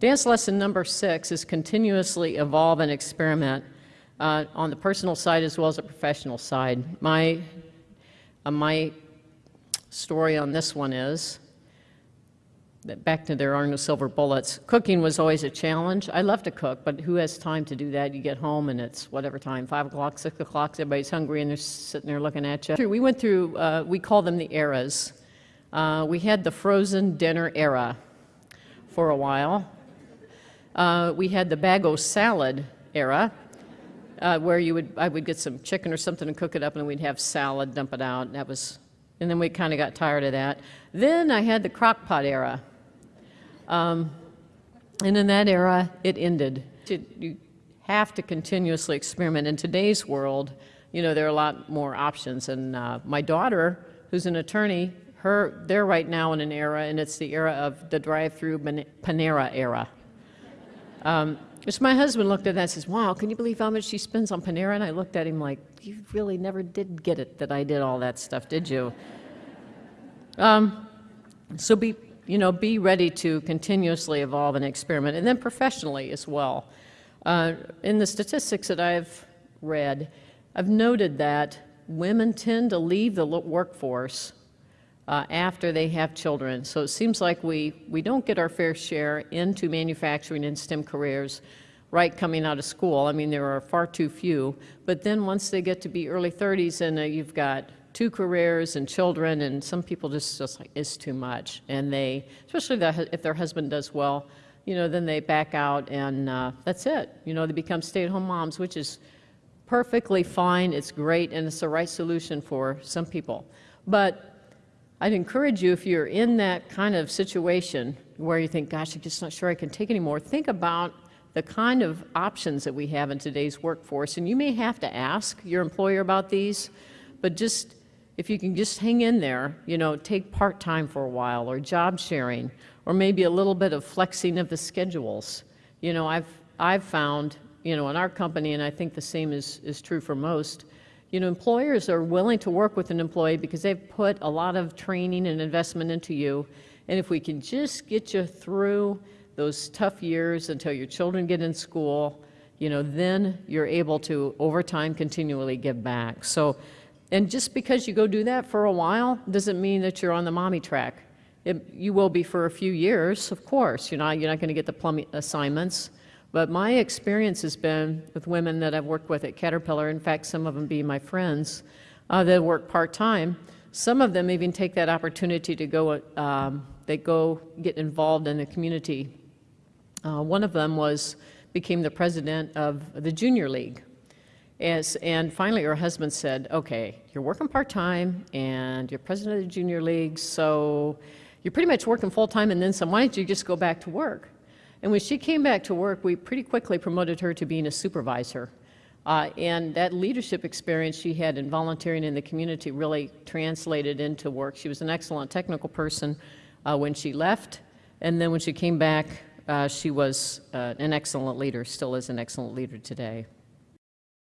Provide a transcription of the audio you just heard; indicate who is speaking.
Speaker 1: Dance lesson number six is continuously evolve and experiment uh, on the personal side as well as the professional side. My, uh, my story on this one is that back to there are no silver bullets. Cooking was always a challenge. I love to cook, but who has time to do that? You get home and it's whatever time, 5 o'clock, 6 o'clock, everybody's hungry and they're sitting there looking at you. We went through, uh, we call them the eras. Uh, we had the frozen dinner era for a while. Uh, we had the bago salad era, uh, where you would, I would get some chicken or something and cook it up, and we'd have salad, dump it out. That was, and then we kind of got tired of that. Then I had the crock pot era, um, and in that era, it ended. You have to continuously experiment. In today's world, you know, there are a lot more options. And uh, my daughter, who's an attorney, her, they're right now in an era, and it's the era of the drive-through Panera era. Um, which my husband looked at that and says, wow, can you believe how much she spends on Panera? And I looked at him like, you really never did get it that I did all that stuff, did you? Um, so be, you know, be ready to continuously evolve and experiment, and then professionally as well. Uh, in the statistics that I've read, I've noted that women tend to leave the workforce uh, after they have children. So it seems like we, we don't get our fair share into manufacturing and STEM careers right coming out of school. I mean, there are far too few. But then once they get to be early 30s and uh, you've got two careers and children, and some people just, just like, it's too much. And they, especially the, if their husband does well, you know, then they back out and uh, that's it. You know, they become stay-at-home moms, which is perfectly fine. It's great, and it's the right solution for some people. But I'd encourage you, if you're in that kind of situation where you think, gosh, I'm just not sure I can take anymore, think about the kind of options that we have in today's workforce. And you may have to ask your employer about these, but just if you can just hang in there, you know, take part-time for a while or job sharing or maybe a little bit of flexing of the schedules. You know, I've, I've found, you know, in our company, and I think the same is, is true for most, you know, employers are willing to work with an employee because they've put a lot of training and investment into you. And if we can just get you through those tough years until your children get in school, you know, then you're able to, over time, continually give back. So, and just because you go do that for a while doesn't mean that you're on the mommy track. It, you will be for a few years, of course. You're not, you're not going to get the plumbing assignments. But my experience has been with women that I've worked with at Caterpillar, in fact, some of them being my friends, uh, that work part-time. Some of them even take that opportunity to go, um, they go get involved in the community. Uh, one of them was, became the president of the junior league. As, and finally her husband said, okay, you're working part-time and you're president of the junior league, so you're pretty much working full-time and then some, why don't you just go back to work? And when she came back to work, we pretty quickly promoted her to being a supervisor. Uh, and that leadership experience she had in volunteering in the community really translated into work. She was an excellent technical person uh, when she left, and then when she came back, uh, she was uh, an excellent leader, still is an excellent leader today.